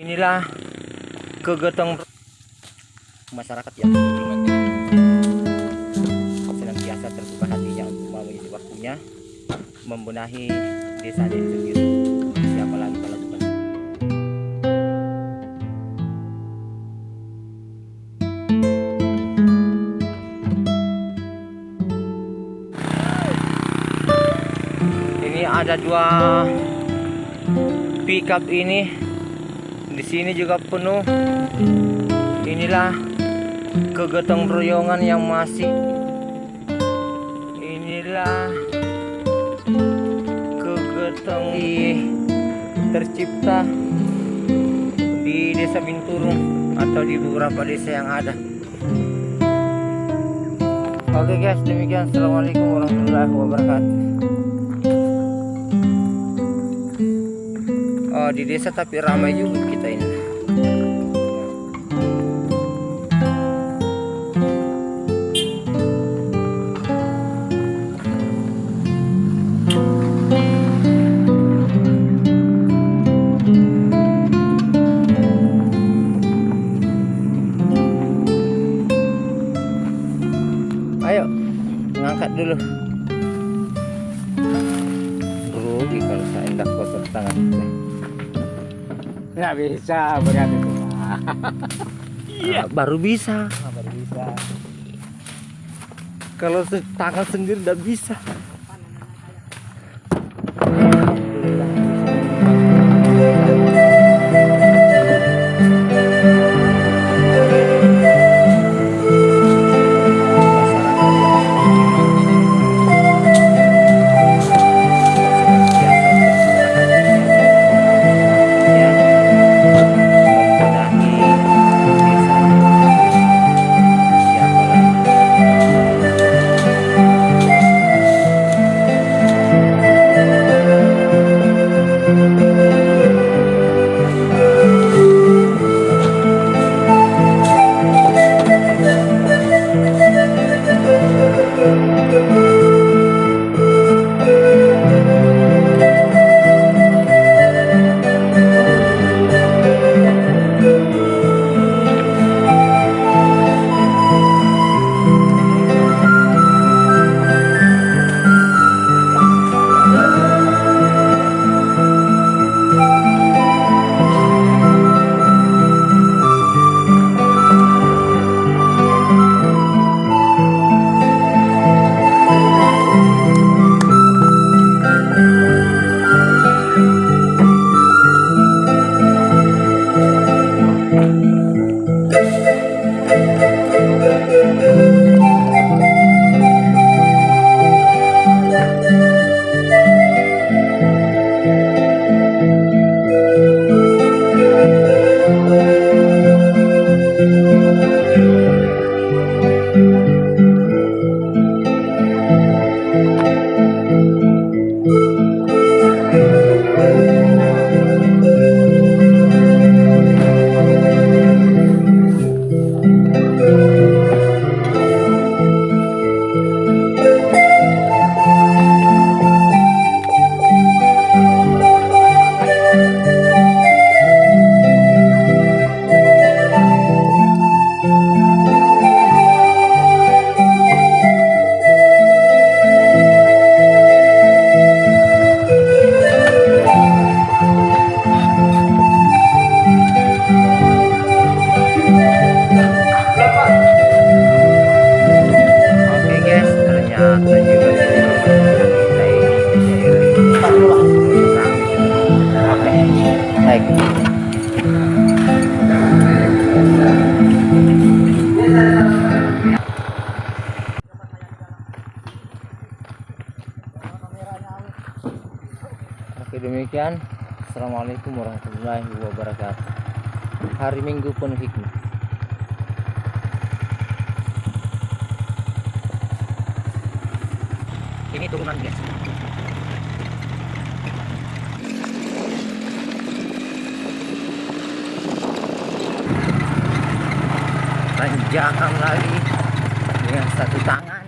Inilah kegetong masyarakat yang senantiasa terbuka hatinya untuk mengisi waktunya membenahi desa ini sendiri. Siapa lagi kalau bukan? Ini ada dua pickup ini di sini juga penuh. Inilah kegotong royongan yang masih. Inilah kegotong tercipta di desa Binturung atau di beberapa desa yang ada. Oke guys demikian. Assalamualaikum warahmatullahi wabarakatuh Oh, di desa tapi ramai juga kita ini. Ayo, ngangkat dulu. Rugi kalau saya hendak kotor tangan. Nggak bisa berat itu. Ah, baru bisa. Nggak baru bisa. Kalau tangan sendiri udah bisa. Oke demikian. Assalamualaikum warahmatullahi wabarakatuh. Hari Minggu penuh hikmah. Ini turunan guys. Tanjakan lagi dengan satu tangan.